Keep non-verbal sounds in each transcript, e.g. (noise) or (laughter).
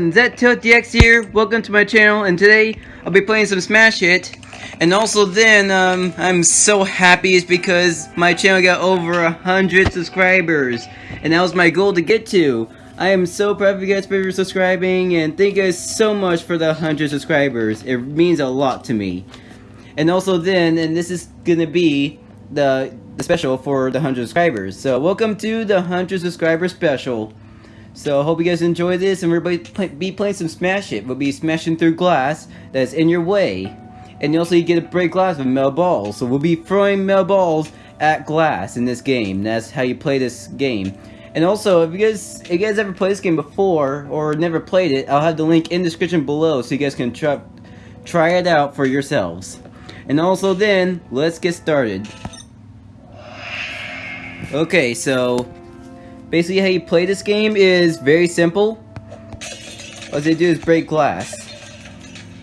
everyone, ZTiltDX here, welcome to my channel, and today I'll be playing some Smash Hit. And also then, um, I'm so happy is because my channel got over a hundred subscribers. And that was my goal to get to. I am so proud of you guys for subscribing, and thank you guys so much for the 100 subscribers. It means a lot to me. And also then, and this is gonna be the, the special for the 100 subscribers. So welcome to the 100 subscriber special. So I hope you guys enjoy this, and we're play, be playing some Smash Hit. We'll be smashing through glass that's in your way. And also you get to break glass with metal balls. So we'll be throwing metal balls at glass in this game. That's how you play this game. And also, if you guys if you guys ever played this game before or never played it, I'll have the link in the description below so you guys can try try it out for yourselves. And also then, let's get started. Okay, so basically how you play this game is very simple. All they do is break glass.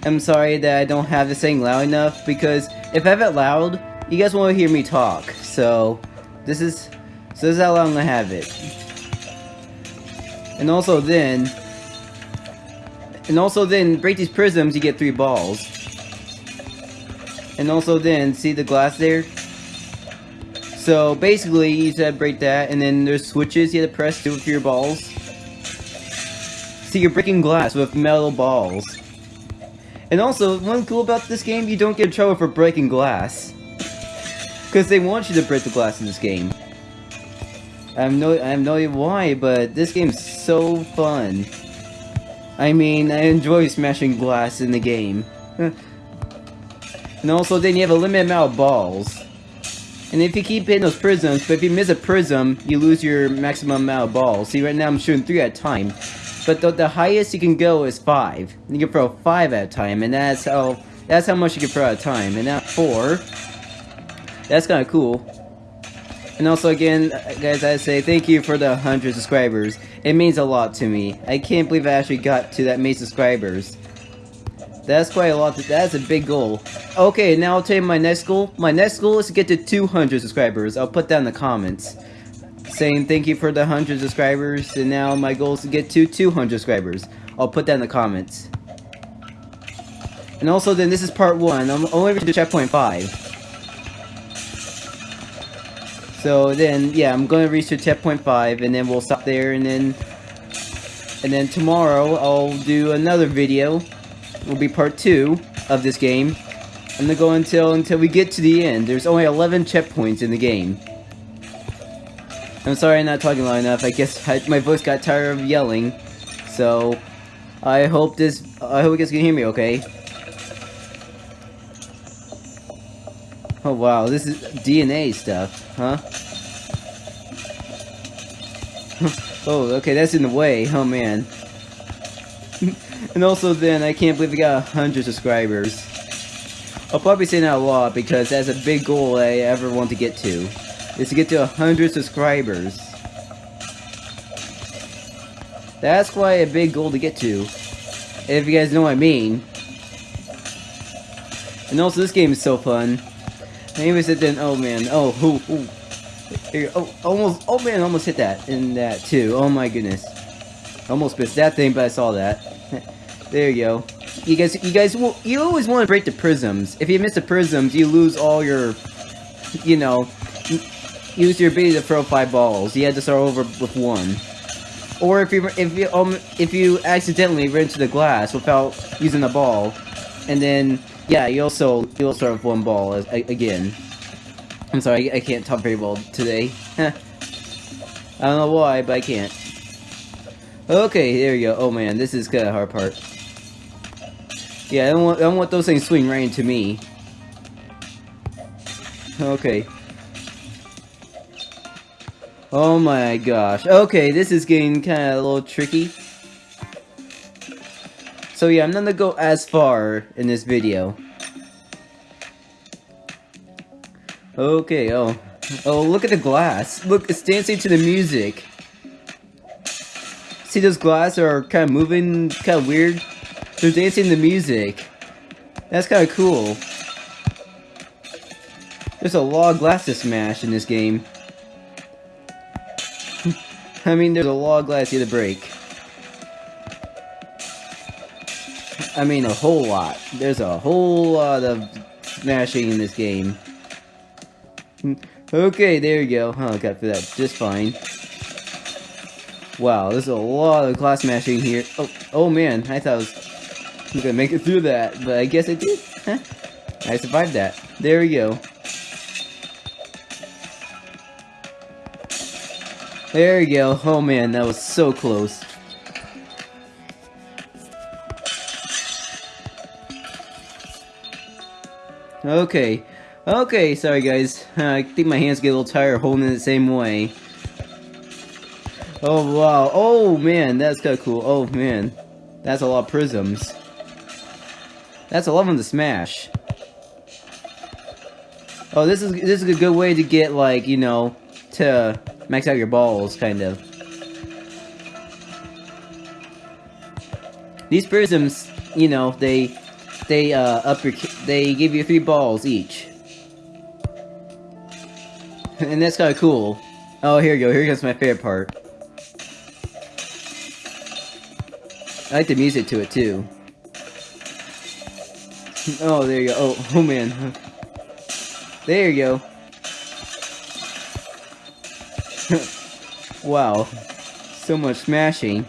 I'm sorry that I don't have this thing loud enough because if I have it loud, you guys won't hear me talk. So this is so this is how long gonna have it. And also then and also then break these prisms you get three balls. And also then see the glass there? So basically you just to break that and then there's switches you have to press to with your balls. See you're breaking glass with metal balls. And also, one cool about this game, you don't get in trouble for breaking glass. Because they want you to break the glass in this game. I have no, I have no idea why, but this game's so fun. I mean, I enjoy smashing glass in the game. (laughs) and also, then you have a limited amount of balls. And if you keep hitting those prisms, but if you miss a prism, you lose your maximum amount of balls. See, right now I'm shooting 3 at a time. But the, the highest you can go is 5. You can throw 5 at a time, and that's how that's how much you can throw at a time. And not 4. That's kind of cool. And also again, guys, I say thank you for the 100 subscribers. It means a lot to me. I can't believe I actually got to that many subscribers. That's quite a lot. That's a big goal. Okay, now I'll tell you my next goal. My next goal is to get to 200 subscribers. I'll put that in the comments. Saying thank you for the 100 subscribers, and now my goal is to get to 200 subscribers. I'll put that in the comments. And also then, this is part 1. I'm only reaching checkpoint 5. So then, yeah, I'm going to reach to 10.5, and then we'll stop there, and then... And then tomorrow, I'll do another video. Will be part 2 of this game. I'm gonna go until until we get to the end. There's only 11 checkpoints in the game. I'm sorry I'm not talking loud enough. I guess I, my voice got tired of yelling. So, I hope this... I hope you guys can hear me okay. Oh wow, this is DNA stuff, huh? (laughs) oh, okay, that's in the way. Oh man. And also then, I can't believe we got 100 subscribers. I'll probably say that a lot because that's a big goal I ever want to get to. Is to get to 100 subscribers. That's quite a big goal to get to. If you guys know what I mean. And also, this game is so fun. Maybe sit then, oh man, oh, who, oh, almost, oh man, almost hit that, in that too, oh my goodness. Almost missed that thing, but I saw that. There you go. You guys, you guys, will, you always want to break the prisms. If you miss the prisms, you lose all your, you know, use your ability to throw five balls. You had to start over with one. Or if you, if you, um, if you accidentally ran into the glass without using the ball, and then yeah, you also you also have one ball as, again. I'm sorry, I, I can't talk very well today. (laughs) I don't know why, but I can't. Okay, there you go. Oh man, this is kind of hard part. Yeah, I don't want I don't want those things swing right into me. Okay. Oh my gosh. Okay, this is getting kind of a little tricky. So yeah, I'm not gonna go as far in this video. Okay, oh. Oh, look at the glass. Look, it's dancing to the music. See those glass are kind of moving, kind of weird? They're dancing the music. That's kind of cool. There's a lot of glass to smash in this game. (laughs) I mean, there's a lot of glass you to break. I mean a whole lot. There's a whole lot of smashing in this game. Hmm. Okay, there you go. Oh, got through that just fine. Wow, there's a lot of glass smashing here. Oh, oh man, I thought I was gonna make it through that, but I guess I did. Huh? I survived that. There we go. There we go. Oh man, that was so close. Okay. Okay, sorry guys. (laughs) I think my hands get a little tired holding it the same way. Oh wow. Oh man, that's kinda cool. Oh man. That's a lot of prisms. That's a of them to smash. Oh, this is this is a good way to get like, you know, to max out your balls, kind of. These prisms, you know, they they uh, up your they give you three balls each, (laughs) and that's kind of cool. Oh, here you go. Here comes my favorite part. I like the music to it too. (laughs) Oh, there you go. Oh, oh man. There you go. (laughs) wow. So much smashing.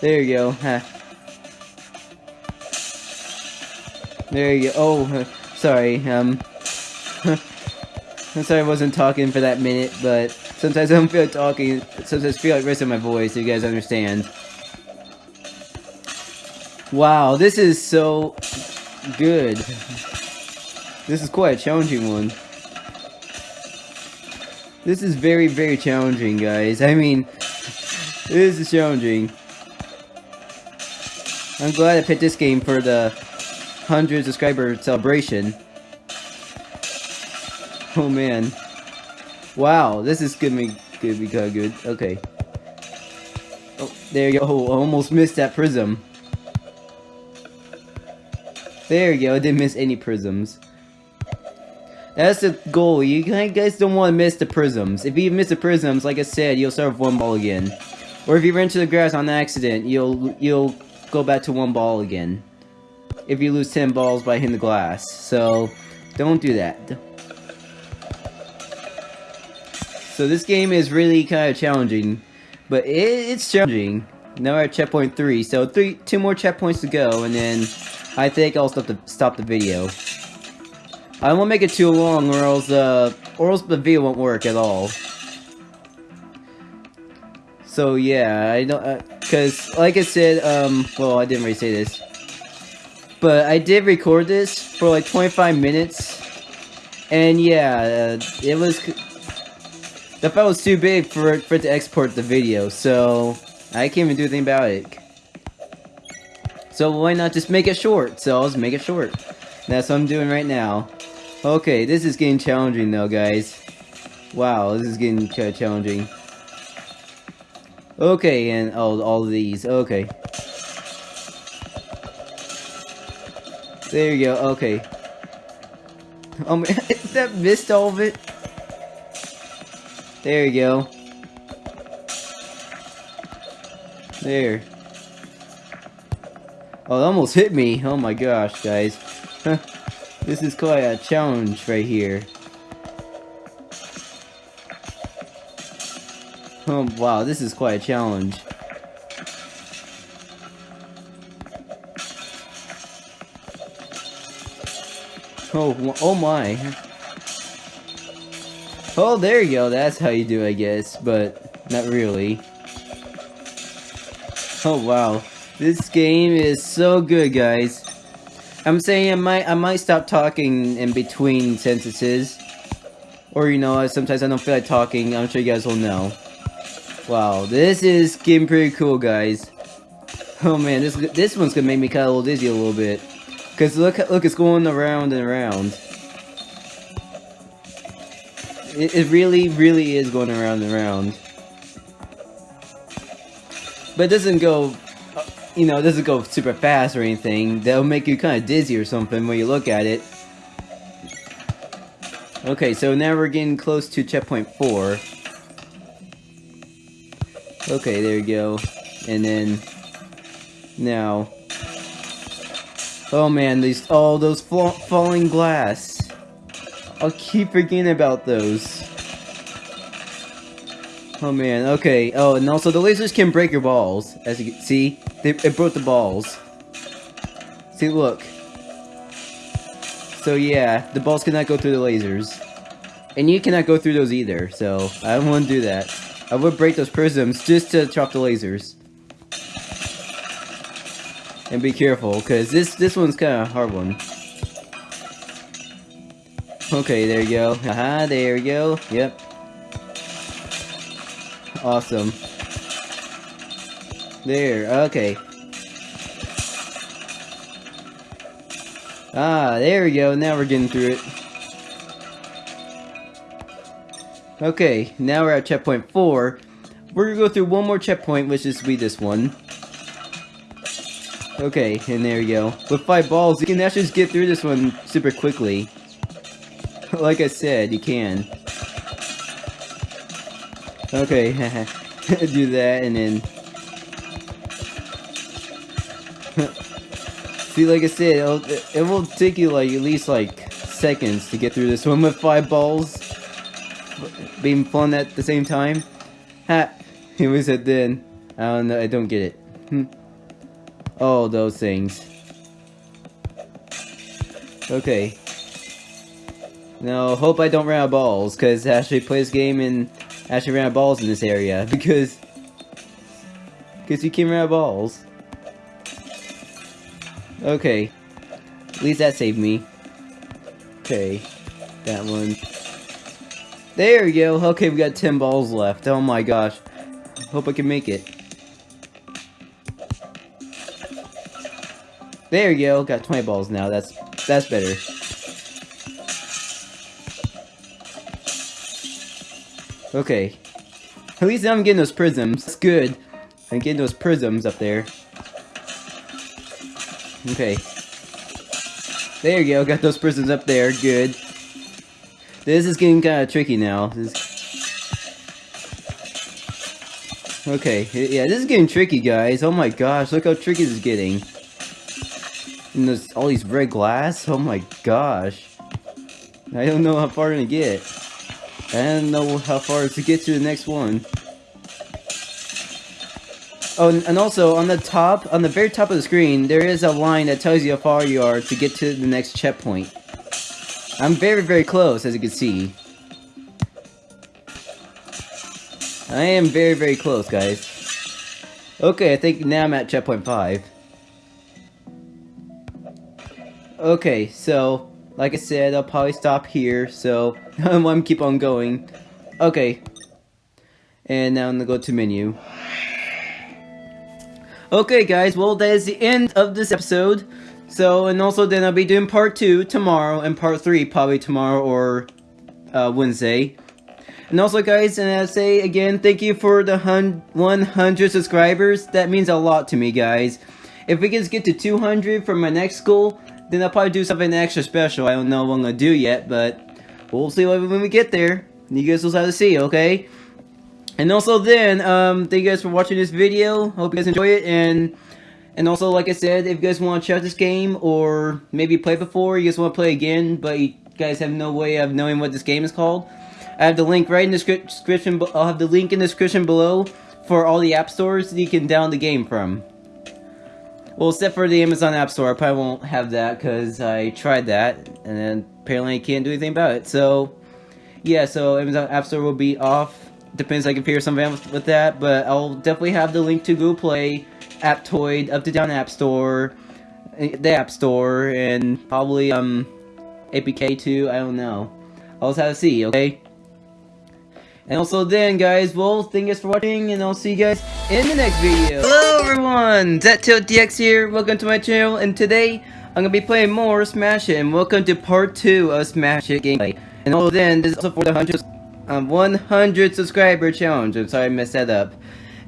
there you go. (laughs) There you go. Oh, sorry. Um, I'm sorry I wasn't talking for that minute, but sometimes I don't feel talking. Sometimes I feel like resting my voice, you guys understand. Wow, this is so good. This is quite a challenging one. This is very, very challenging, guys. I mean, this is challenging. I'm glad I picked this game for the 100 subscriber celebration. Oh man. Wow, this is gonna be, gonna be good. Okay. Oh, there you go. Oh, I almost missed that prism. There you go, I didn't miss any prisms. That's the goal. You guys don't want to miss the prisms. If you miss the prisms, like I said, you'll start with one ball again. Or if you run into the grass on accident, you'll you'll go back to one ball again. If you lose 10 balls by hitting the glass. So, don't do that. So this game is really kind of challenging. But it, it's challenging. Now we're at checkpoint 3, so three, two more checkpoints to go, and then I think I'll stop the, stop the video. I won't make it too long or else, uh, or else the video won't work at all. So yeah, I don't, uh, cause like I said, um, well I didn't really say this. But I did record this for like 25 minutes. And yeah, uh, it was, the file was too big for, for it to export the video, so I can't even do anything about it. So why not just make it short? So I'll just make it short. That's what I'm doing right now. Okay, this is getting challenging though, guys. Wow, this is getting challenging. Okay, and all of these. Okay. There you go. Okay. Oh (laughs) man, that missed all of it. There you go. There. Oh, it almost hit me. Oh my gosh, guys. (laughs) This is quite a challenge right here. Oh wow, this is quite a challenge. Oh, oh my. Oh, there you go. That's how you do, I guess, but not really. Oh wow. This game is so good, guys. I'm saying I might I might stop talking in between sentences. Or you know, sometimes I don't feel like talking, I'm sure you guys will know. Wow, this is getting pretty cool guys. Oh man, this this one's gonna make me kinda a little dizzy a little bit. Cause look look it's going around and around. It, it really, really is going around and around. But it doesn't go you know, it doesn't go super fast or anything. That'll make you kind of dizzy or something when you look at it. Okay, so now we're getting close to checkpoint 4. Okay, there you go. and then now. Oh man, these all oh, those falling glass. I'll keep forgetting about those. Oh man, okay. Oh, and also the lasers can break your balls. As you can see, they, it broke the balls. See, look. So yeah, the balls cannot go through the lasers. And you cannot go through those either, so I don't want to do that. I would break those prisms just to chop the lasers. And be careful, because this, this one's kind of a hard one. Okay, there you go. Haha, there you go. Yep. Awesome. There, okay. Ah, there we go. Now we're getting through it. Okay, now we're at checkpoint 4. We're gonna go through one more checkpoint, which is be this one. Okay, and there you go. With 5 balls, you can actually just get through this one super quickly. (laughs) like I said, you can. Okay, (laughs) do that and then... See, like I said, it'll, it will take you like at least like seconds to get through this one with five balls being flung at the same time. Ha! (laughs) He was at then. I don't know, I don't get it. Hmm. All those things. Okay. Now, hope I don't run out of balls, because I actually play this game and actually ran out of balls in this area (laughs) because because you can run out of balls. Okay. At least that saved me. Okay. That one. There we go. Okay, we got 10 balls left. Oh my gosh. Hope I can make it. There we go. Got 20 balls now. That's that's better. Okay. At least I'm getting those prisms. That's good. I'm getting those prisms up there. Okay. There you go, got those prisms up there, good. This is getting kind of tricky now. This... Okay, yeah, this is getting tricky, guys. Oh my gosh, look how tricky this is getting. And there's all these red glass, oh my gosh. I don't know how far I'm gonna get. I don't know how far to get to the next one. Oh, and also on the top, on the very top of the screen, there is a line that tells you how far you are to get to the next checkpoint. I'm very, very close, as you can see. I am very, very close, guys. Okay, I think now I'm at checkpoint 5. Okay, so like I said, I'll probably stop here, so (laughs) I'm keep on going. Okay. And now I'm gonna go to menu. Okay guys, well that is the end of this episode. So, and also then I'll be doing part 2 tomorrow, and part 3 probably tomorrow or uh, Wednesday. And also guys, and I say again, thank you for the 100 subscribers. That means a lot to me guys. If we can get to 200 for my next goal, then I'll probably do something extra special. I don't know what I'm gonna do yet, but we'll see when we get there. You guys will have to see, okay? And also then, um, thank you guys for watching this video. Hope you guys enjoy it, and and also, like I said, if you guys want to check this game, or maybe play before, you guys want to play again, but you guys have no way of knowing what this game is called, I have the link right in the description, I'll have the link in the description below for all the app stores that you can download the game from. Well, except for the Amazon App Store, I probably won't have that because I tried that, and then apparently I can't do anything about it. So, yeah, so Amazon App Store will be off. Depends I can figure something with that, but I'll definitely have the link to Google Play, Aptoide, Uptodown App Store, eh, the App Store, and probably um APK too. I don't know. I'll just have to see. Okay. And also then, guys, well, thank you guys for watching, and I'll see you guys in the next video. Hello, everyone! ZTiltDX here, welcome to my channel, and today, I'm gonna be playing more Smash Hit, and welcome to part 2 of Smash Hit gameplay. And also then, this is also for the 100, um, 100 subscriber challenge, I'm sorry I messed that up.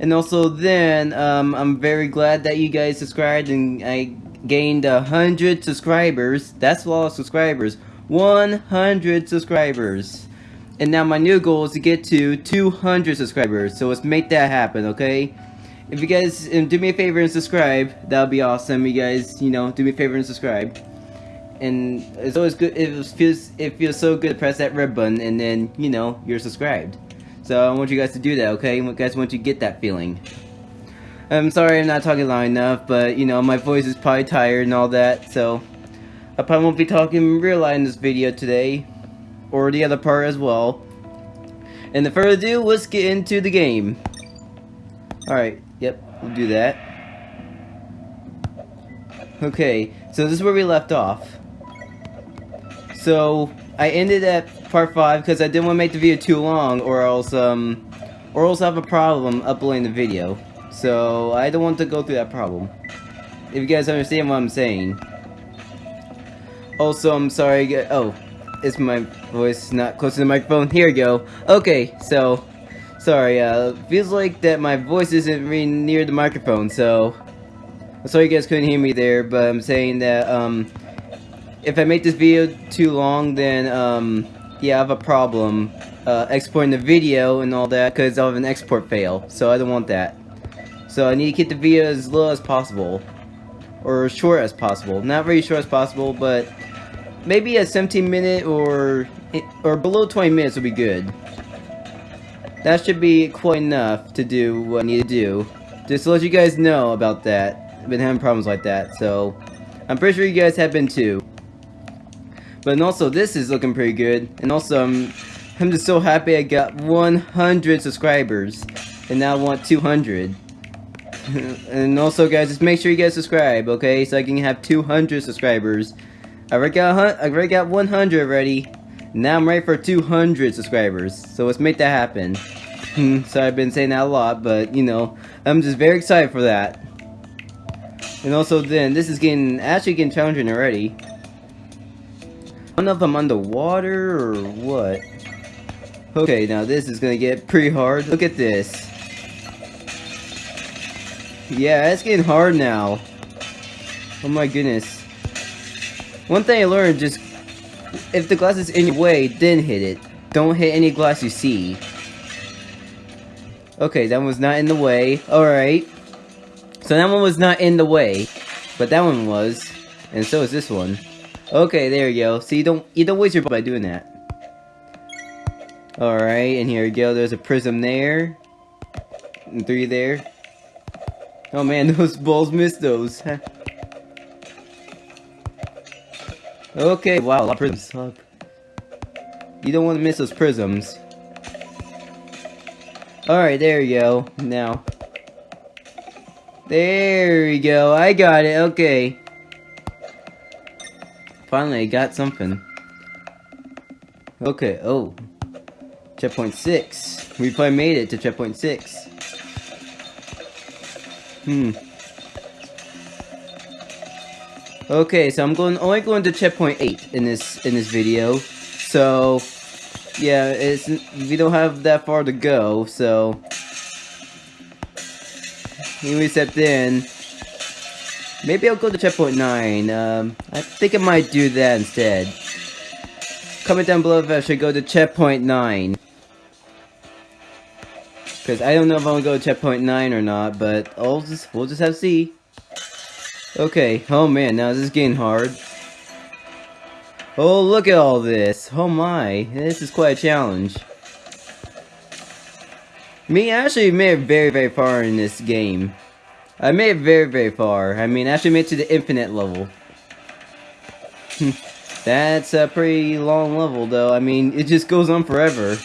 And also then, um, I'm very glad that you guys subscribed, and I gained 100 subscribers. That's a lot of subscribers. 100 subscribers. And now my new goal is to get to 200 subscribers, so let's make that happen, okay? if you guys um, do me a favor and subscribe, that would be awesome. You guys, you know, do me a favor and subscribe. And it's always good. It feels it feels so good to press that red button, and then you know you're subscribed. So I want you guys to do that, okay? You guys want you to get that feeling. I'm sorry I'm not talking loud enough, but you know my voice is probably tired and all that, so I probably won't be talking real loud in this video today, or the other part as well. And the further ado, let's get into the game. Alright, yep, we'll do that. Okay, so this is where we left off. So, I ended at part 5 because I didn't want to make the video too long or else, um, or else I have a problem uploading the video. So, I don't want to go through that problem. If you guys understand what I'm saying. Also, I'm sorry, oh, is my voice not close to the microphone? Here we go. Okay, so, sorry, uh, feels like that my voice isn't really near the microphone, so, sorry you guys couldn't hear me there, but I'm saying that, um, if I make this video too long, then, um, yeah, I have a problem, uh, exporting the video and all that, because I'll have an export fail, so I don't want that. So I need to keep the video as little as possible, or as short as possible. Not very short as possible, but maybe a 17 minute or or below 20 minutes would be good. That should be quite enough to do what I need to do. Just to let you guys know about that. I've been having problems like that, so I'm pretty sure you guys have been too. But also this is looking pretty good. And also I'm, I'm just so happy I got 100 subscribers. And now I want 200. (laughs) and also guys, just make sure you guys subscribe, okay? So I can have 200 subscribers. I already got, I already got 100 already. Now I'm ready for 200 subscribers. So let's make that happen. (laughs) so I've been saying that a lot, but you know, I'm just very excited for that. And also then, this is getting, actually getting challenging already. Know if I'm underwater or what. Okay, now this is gonna get pretty hard. Look at this. Yeah, it's getting hard now. Oh my goodness. One thing I learned, just if the glass is in your way, then hit it. Don't hit any glass you see. Okay, that one was not in the way. Alright. So that one was not in the way. But that one was. And so is this one. Okay, there you go. So you don't you don't waste your by doing that. Alright, and here we go. There's a prism there. And three there. Oh man, (laughs) those balls missed those. (laughs) Okay, wow, a lot of prisms. You don't want to miss those prisms. Alright, there you go. Now. There we go. I got it. Okay. Finally, I got something. Okay, oh. Checkpoint 6. We finally made it to checkpoint 6. Hmm. Okay, so I'm going only going to checkpoint eight in this in this video. So yeah, it's we don't have that far to go, so we step in, maybe I'll go to checkpoint nine. Um, I think I might do that instead. Comment down below if I should go to checkpoint nine. Because I don't know if I'm gonna go to checkpoint 9 or not, but I'll just, we'll just have to see. Okay, oh man, now this is getting hard. Oh, look at all this. Oh my, this is quite a challenge. Me, I actually made very, very far in this game. I made it very, very far. I mean, I actually made it to the infinite level. (laughs) That's a pretty long level, though. I mean, it just goes on forever.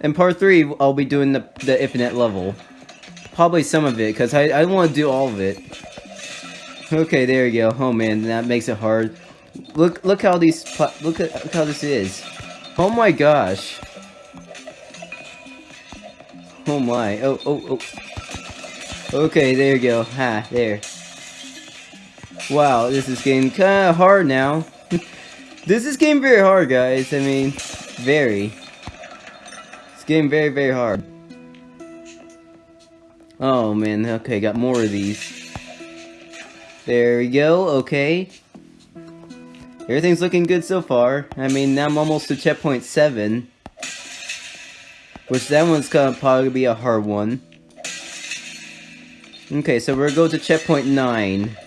In part 3, I'll be doing the, the infinite level. Probably some of it, because I, I want to do all of it. Okay, there you go. Oh man, that makes it hard. Look look how these look at look how this is. Oh my gosh. Oh my. Oh oh oh. Okay, there you go. Ha, there. Wow, this is getting kind of hard now. (laughs) this is getting very hard, guys. I mean, very. It's getting very, very hard. Oh man, okay, got more of these. There we go, okay. Everything's looking good so far. I mean, now I'm almost to checkpoint 7. Which that one's gonna probably be a hard one. Okay, so we're going to checkpoint 9.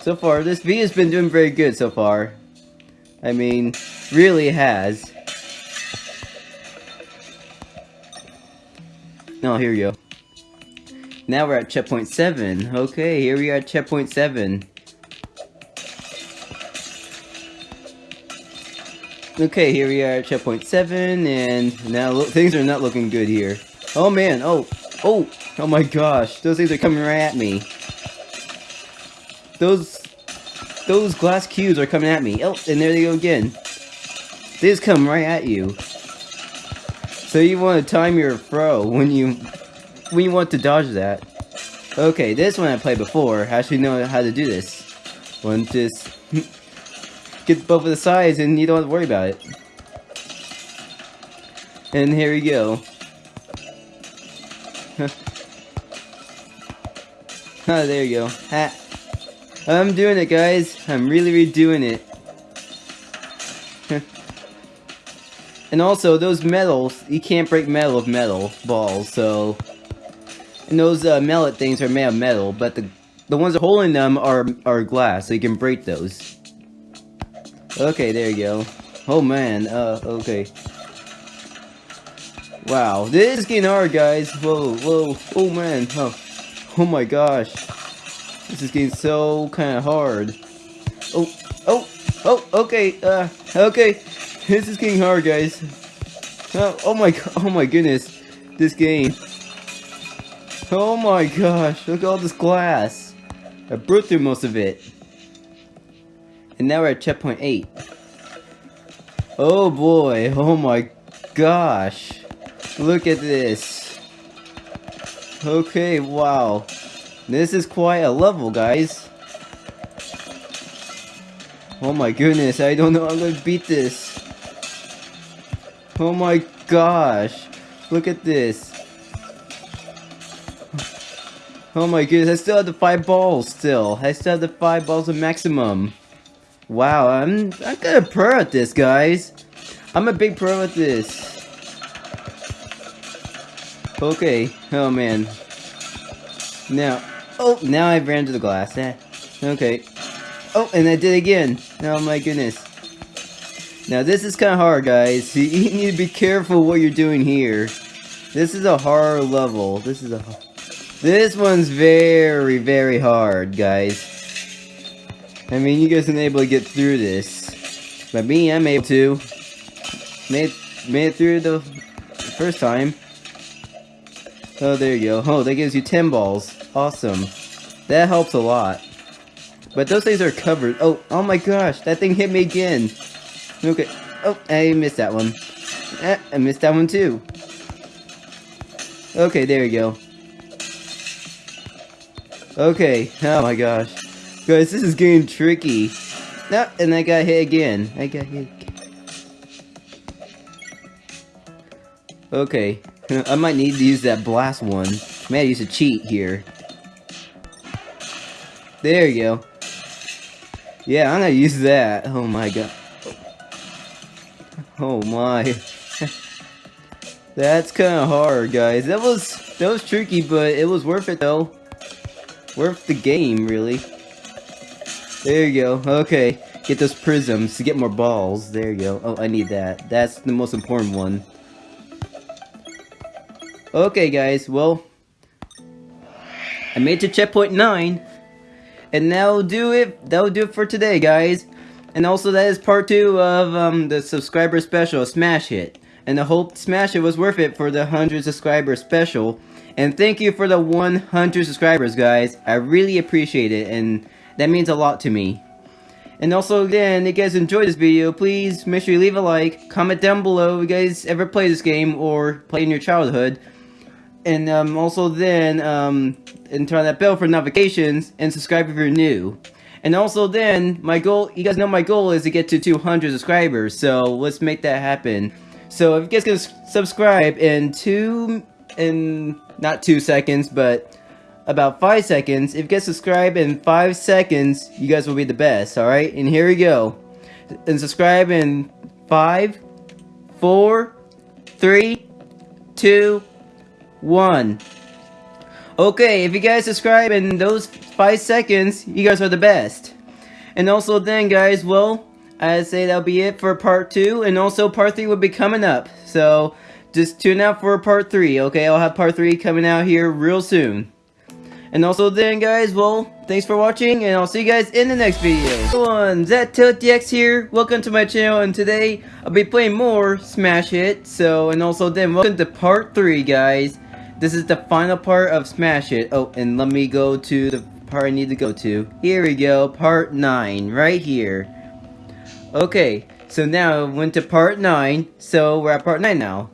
So far, this V has been doing very good so far. I mean, really has. Oh, here we go. Now we're at checkpoint 7. Okay, here we are at checkpoint 7. Okay, here we are at checkpoint 7, and now things are not looking good here. Oh man, oh, oh, oh my gosh, those things are coming right at me. Those, those glass cubes are coming at me. Oh, and there they go again. They just come right at you. So you want to time your throw when you, when you want to dodge that. Okay, this one I played before. I actually know how to do this. One just get both of the sides and you don't have to worry about it. And here we go. (laughs) oh, there you go. Ha. I'm doing it, guys. I'm really, really doing it. (laughs) and also, those metals, you can't break metal with metal balls, so... And those uh, mallet things are made of metal, but the the ones holding them are are glass, so you can break those. Okay, there you go. Oh man, uh, okay. Wow, this is getting hard, guys. Whoa, whoa, oh man, oh, oh my gosh. This is getting so kind of hard. Oh, oh, oh, okay, uh, okay. This is getting hard, guys. Oh, oh my, oh my goodness. This game. Oh my gosh, look at all this glass. I broke through most of it. And now we're at checkpoint 8. Oh boy, oh my gosh. Look at this. Okay, wow. This is quite a level, guys. Oh my goodness, I don't know how I'm gonna beat this. Oh my gosh. Look at this. Oh my goodness, I still have the five balls still. I still have the five balls of maximum. Wow, I'm I'm of pro at this, guys. I'm a big pro at this. Okay. Oh man. Now, oh, now I ran to the glass. Eh. Okay. Oh, and I did again. Oh my goodness. Now this is kind of hard, guys. (laughs) You need to be careful what you're doing here. This is a hard level. This is a. This one's very, very hard, guys. I mean, you guys aren't able to get through this. But me, I'm able to. Made, made it through the first time. Oh, there you go. Oh, that gives you 10 balls. Awesome. That helps a lot. But those things are covered. Oh, oh my gosh, that thing hit me again. Okay. Oh, I missed that one. Eh, I missed that one too. Okay, there you go. Okay, oh my gosh. Guys, this is getting tricky. No, and I got hit again. I got hit Okay. (laughs) I might need to use that blast one. May I use a cheat here. There you go. Yeah, I'm gonna use that. Oh my god. Oh my. (laughs) That's kinda hard, guys. That was that was tricky, but it was worth it though. Worth the game, really. There you go. Okay. Get those prisms to get more balls. There you go. Oh, I need that. That's the most important one. Okay, guys. Well, I made to checkpoint 9. And that'll do it. That'll do it for today, guys. And also, that is part 2 of um, the subscriber special, Smash Hit. And I hope Smash Hit was worth it for the 100 subscriber special. And thank you for the 100 subscribers, guys. I really appreciate it. And that means a lot to me. And also, again, if you guys enjoyed this video, please make sure you leave a like, comment down below if you guys ever play this game or play in your childhood. And um, also then, um, and turn that bell for notifications, and subscribe if you're new. And also then, my goal, you guys know my goal is to get to 200 subscribers, so let's make that happen. So if you guys can subscribe in two, in not two seconds, but about 5 seconds. If you guys subscribe in 5 seconds, you guys will be the best, alright? And here we go. And subscribe in five, four, three, two, one. Okay, if you guys subscribe in those 5 seconds, you guys are the best. And also then guys, well, I'd say that'll be it for part 2, and also part 3 will be coming up. So, just tune out for part 3, okay? I'll have part 3 coming out here real soon. And also then guys, well, thanks for watching, and I'll see you guys in the next video. Everyone, ZTiltDX here, welcome to my channel, and today, I'll be playing more Smash Hit, so, and also then, welcome to part 3, guys. This is the final part of Smash Hit. Oh, and let me go to the part I need to go to. Here we go, part 9, right here. Okay, so now went to part 9, so we're at part 9 now.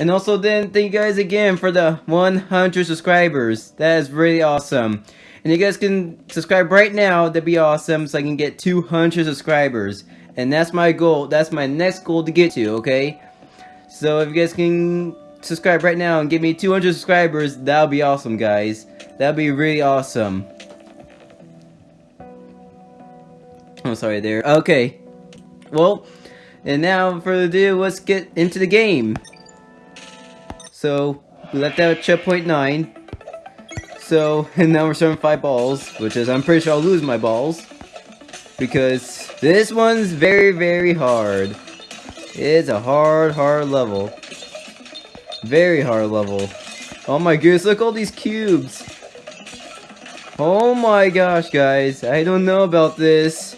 And also then, thank you guys again for the 100 subscribers. That is really awesome. And you guys can subscribe right now, that'd be awesome, so I can get 200 subscribers. And that's my goal, that's my next goal to get to, okay? So if you guys can subscribe right now and give me 200 subscribers, that'll be awesome, guys. That'll be really awesome. I'm sorry there. Okay. Well, and now further ado, let's get into the game. So, we left out checkpoint 9. So, (laughs) and now we're starting 5 balls, which is, I'm pretty sure I'll lose my balls. Because this one's very, very hard. It's a hard, hard level. Very hard level. Oh my goodness, look all these cubes. Oh my gosh, guys. I don't know about this.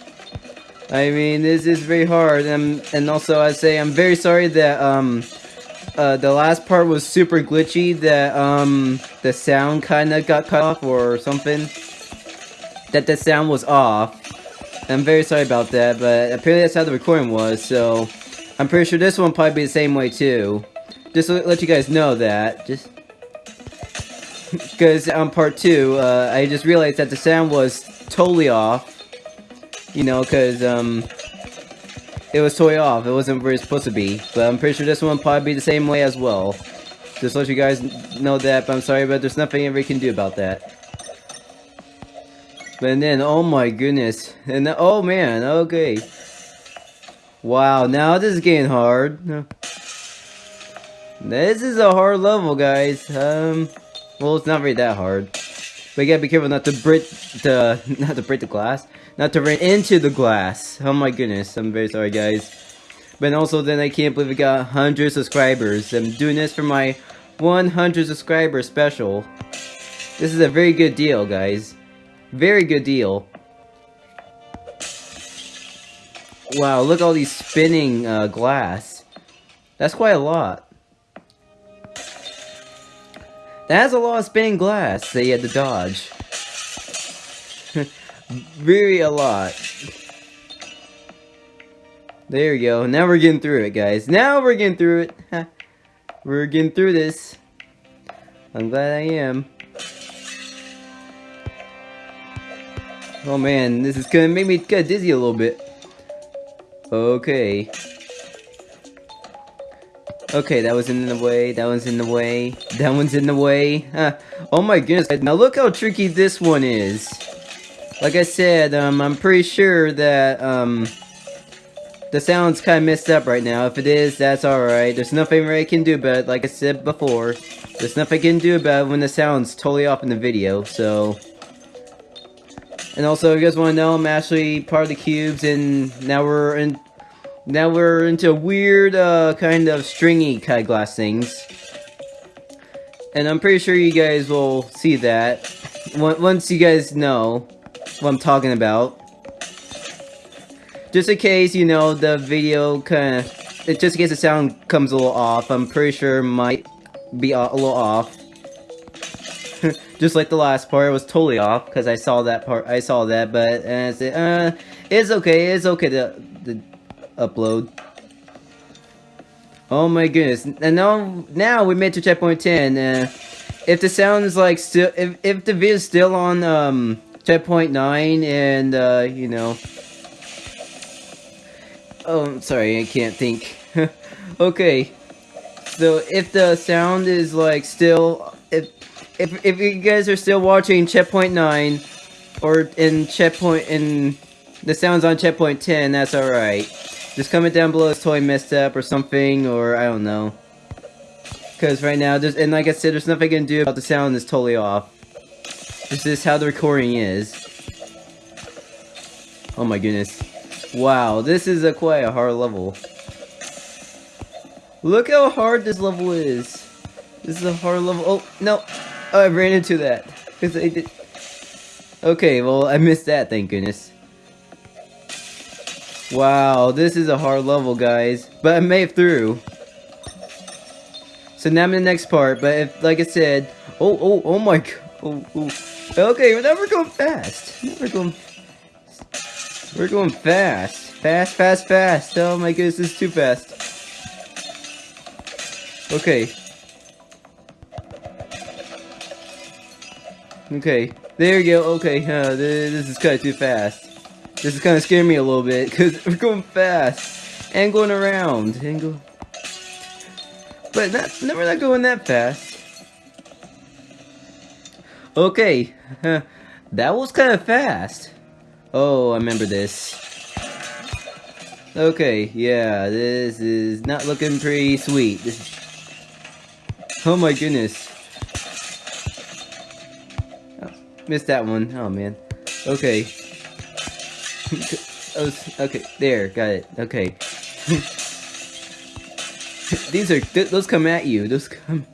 I mean, this is very hard. And, and also, I say I'm very sorry that, um, uh, the last part was super glitchy, that, um, the sound kind of got cut off or something. That the sound was off. I'm very sorry about that, but apparently that's how the recording was, so... I'm pretty sure this one probably be the same way, too. Just let you guys know that. Just (laughs) because on part two, uh, I just realized that the sound was totally off. You know, because um, it was totally off. It wasn't where it's supposed to be. But I'm pretty sure this one probably be the same way as well. Just let you guys know that. But I'm sorry, but there's nothing we can do about that. But then, oh my goodness. And oh man, okay. Wow, now this is getting hard. This is a hard level, guys. Um, well, it's not really that hard. But you gotta be careful not to break the, (laughs) not to break the glass. Not to run into the glass. Oh my goodness, I'm very sorry, guys. But also, then I can't believe we got 100 subscribers. I'm doing this for my 100 subscriber special. This is a very good deal, guys. Very good deal. Wow, look all these spinning uh, glass. That's quite a lot. That has a lot of spinning glass that you had to dodge. (laughs) Very a lot. There we go. Now we're getting through it, guys. Now we're getting through it. (laughs) we're getting through this. I'm glad I am. Oh man, this is gonna make me kind of dizzy a little bit. Okay. Okay, that was in the way, that one's in the way, that one's in the way. oh my goodness, now look how tricky this one is. Like I said, um, I'm pretty sure that, um, the sound's kind of messed up right now. If it is, that's alright. There's nothing I can do about it, like I said before. There's nothing I can do about it when the sound's totally off in the video, so... And also, if you guys want to know, I'm actually part of the cubes, and now we're in now we're into weird, uh, kind of stringy kind of glass things. And I'm pretty sure you guys will see that once you guys know what I'm talking about. Just in case, you know, the video kind of... Just in case the sound comes a little off, I'm pretty sure might be a little off. (laughs) just like the last part, it was totally off, because I saw that part, I saw that, but, uh, I said, uh, it's okay, it's okay to, to upload. Oh my goodness. And now, now we made to checkpoint 10. Uh, if the sound is like still, if, if the video is still on, um, checkpoint 9 and, uh, you know. Oh, I'm sorry, I can't think. (laughs) okay. So if the sound is like still, if, if, if you guys are still watching checkpoint 9, or in checkpoint, in the sound's on checkpoint 10, that's alright. Just comment down below if totally messed up or something, or I don't know. Because right now, there's, and like I said, there's nothing I can do about the sound is totally off. This is how the recording is. Oh my goodness. Wow, this is a quite a hard level. Look how hard this level is. This is a hard level. Oh, no. Oh, I ran into that. Because I did... Okay, well, I missed that, thank goodness. Wow, this is a hard level, guys. But I made it through. So now I'm in the next part, but if, like I said... Oh, oh, oh my god. Oh, oh. Okay, we're going fast. We're going... We're going fast. Fast, fast, fast. Oh my goodness, this is too fast. Okay. Okay. There you go. Okay, uh, this is kind of too fast. This is kind of scaring me a little bit, because we're going fast. And going around. And go... But not, no, we're not going that fast. Okay. that was kind of fast. Oh, I remember this. Okay, yeah, this is not looking pretty sweet. This Oh my goodness. Oh, missed that one. Oh man. Okay. (laughs) oh, okay, there, got it. Okay. (laughs) These are th those come at you. Those come.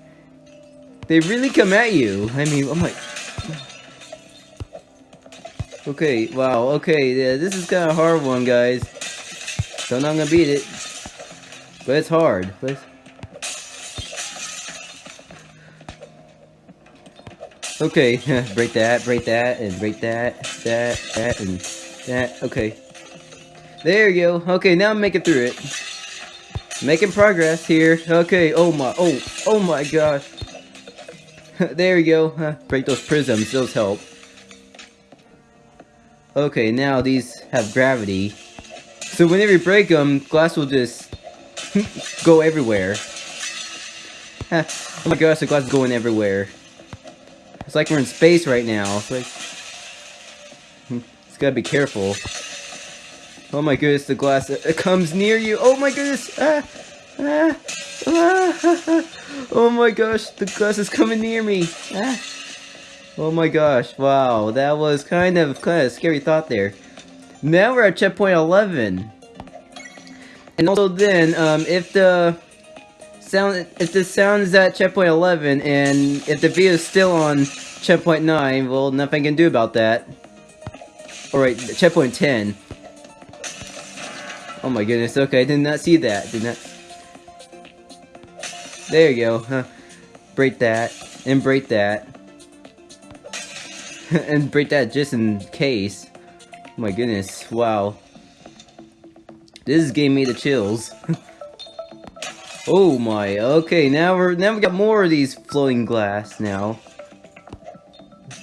They really come at you. I mean, I'm like. Okay, wow, okay, yeah, this is kind of hard one, guys. Know I'm gonna beat it. But it's hard. But Okay, (laughs) break that, break that, and break that, that, that, and that. Okay. There you go. Okay, now I'm making through it. Making progress here. Okay, oh my, oh, oh my gosh. (laughs) there you go. break those prisms, those help. Okay, now these have gravity. So whenever you break them, glass will just (laughs) go everywhere. oh my gosh, the glass is going everywhere. It's like we're in space right now. It's like... Gotta be careful. Oh my goodness, the glass it comes near you. Oh my goodness! Ah, ah, ah, (laughs) oh my gosh, the glass is coming near me. Ah. Oh my gosh, wow, that was kind of kind of scary thought there. Now we're at checkpoint 11. And also then, um, if the sound if the sound is at checkpoint 11 and if the video is still on checkpoint 9 well nothing can do about that alright checkpoint 10 oh my goodness okay I did not see that did not there you go huh break that and break that (laughs) and break that just in case oh my goodness wow this gave me the chills (laughs) Oh my, okay, now we're now we got more of these floating glass now.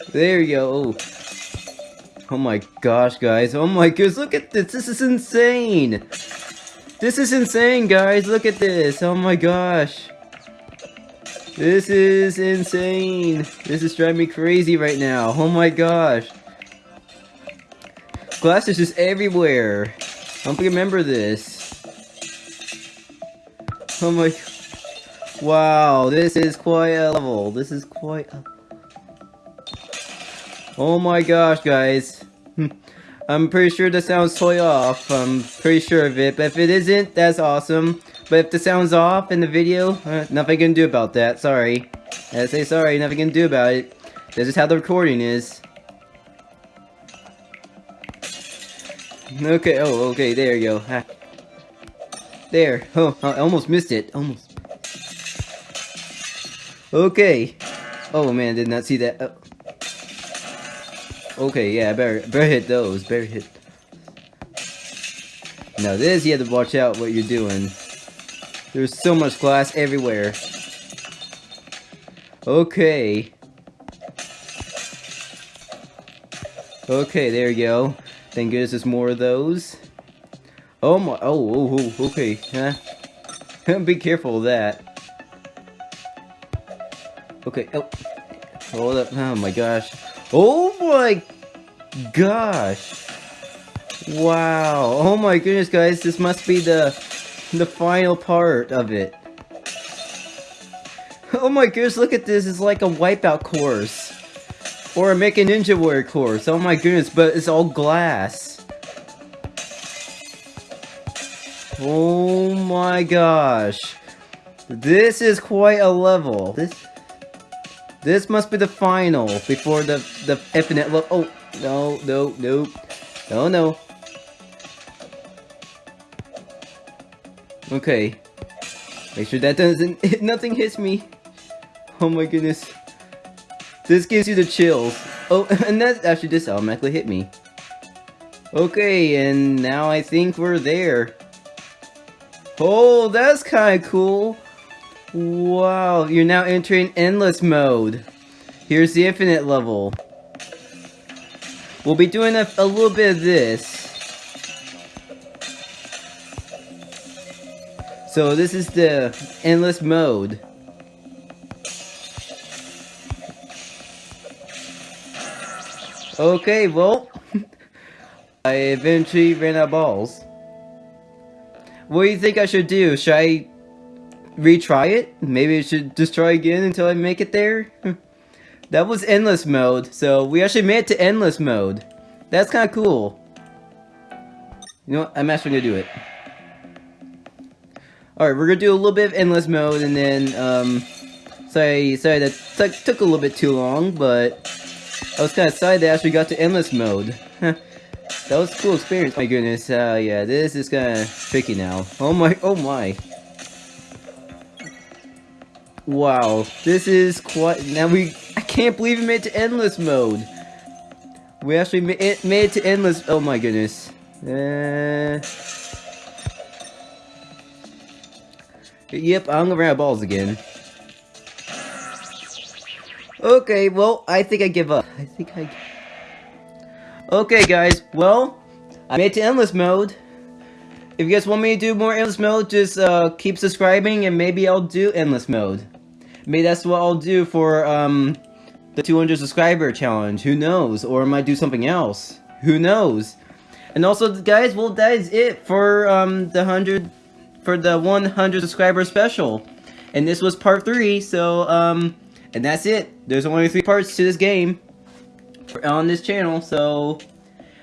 There you go. Oh. Oh my gosh, guys. Oh my goodness, look at this. This is insane. This is insane, guys. Look at this. Oh my gosh. This is insane. This is driving me crazy right now. Oh my gosh. Glass is just everywhere. I don't remember this. Oh my... Wow, this is quite a level. This is quite a... Oh my gosh, guys. I'm pretty sure the sound's totally off. I'm pretty sure of it. But if it isn't, that's awesome. But if the sound's off in the video, uh, nothing can do about that. Sorry. I say sorry, nothing can do about it. This is how the recording is. Okay, oh, okay, there you go. There. Oh, I almost missed it. Almost. Okay. Oh man, did not see that. Oh. Okay, yeah, better better hit those. Better hit. Now this, you have to watch out what you're doing. There's so much glass everywhere. Okay. Okay, there you go. Thank goodness there's more of those. Oh my, oh, oh, oh okay, huh? (laughs) Be careful of that. Okay, oh, hold up, oh my gosh. Oh my gosh. Wow, oh my goodness guys, this must be the, the final part of it. Oh my goodness, look at this. It's like a wipeout course. Or a Make a Ninja Warrior course. Oh my goodness, but it's all glass. Oh my gosh. This is quite a level. This this must be the final before the the infinite level. Oh no no no no no. Okay. Make sure that doesn't (laughs) nothing hits me. Oh my goodness. This gives you the chills. Oh, (laughs) and that actually just automatically hit me. Okay, and now I think we're there. Oh, that's kind of cool. Wow, you're now entering endless mode. Here's the infinite level. We'll be doing a, a little bit of this. So this is the endless mode. Okay, well, (laughs) I eventually ran out of balls. What do you think I should do? Should I retry it? Maybe I should try again until I make it there? that was endless mode, so we actually made it to endless mode. That's kind of cool. You know what? I'm actually gonna do it. Alright, we're gonna do a little bit of endless mode, and then, um... Sorry, sorry that took a little bit too long, but... I was kind of excited that I actually got to endless mode. (laughs) that was a cool experience. My goodness, uh, yeah, this is kind of tricky now. Oh my, oh my. Wow, this is quite, now we, I can't believe we made it to endless mode. We actually made it, made it to endless, oh my goodness. Uh, yep, I'm gonna run out of balls again. Okay, well, I think I give up. I think I... Okay, guys, well, I made it to Endless Mode. If you guys want me to do more Endless Mode, just uh, keep subscribing and maybe I'll do Endless Mode. Maybe that's what I'll do for um, the 200 subscriber challenge. Who knows? Or I might do something else. Who knows? And also, guys, well, that is it for um, the 100... For the 100 subscriber special. And this was part 3, so, um... And that's it. There's only three parts to this game on this channel, so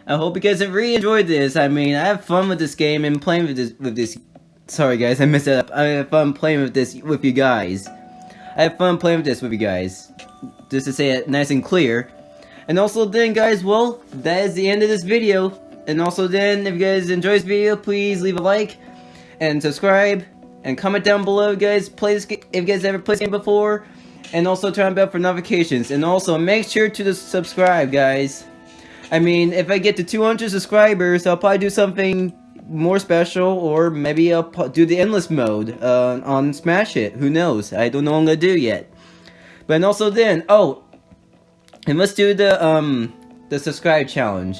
I hope you guys have really enjoyed this. I mean, I have fun with this game and playing with this with this. Sorry guys, I messed it up. I have fun playing with this with you guys. I have fun playing with this with you guys. Just to say it nice and clear. And also then guys, well, that is the end of this video. And also then, if you guys enjoy this video, please leave a like and subscribe and comment down below, guys. Play this game if you guys ever played this game before and also turn on bell for notifications. And also, make sure to subscribe, guys. I mean, if I get to 200 subscribers, I'll probably do something more special, or maybe I'll do the endless mode uh, on Smash Hit. Who knows? I don't know what I'm gonna do yet. But also then, oh, and let's do the um the subscribe challenge.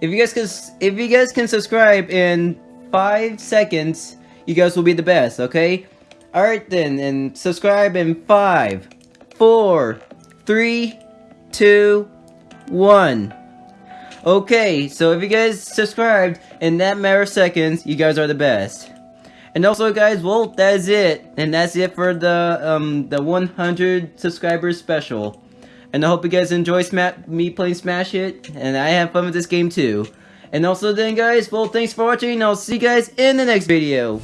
If you guys can, if you guys can subscribe in five seconds, you guys will be the best. Okay. Alright then, and subscribe in five, four, three, two, one. Okay, so if you guys subscribed in that matter of seconds, you guys are the best. And also, guys, well, that is it. And that's it for the, um, the 100 subscribers special. And I hope you guys enjoy me playing Smash Hit, and I have fun with this game too. And also then, guys, well, thanks for watching, I'll see you guys in the next video.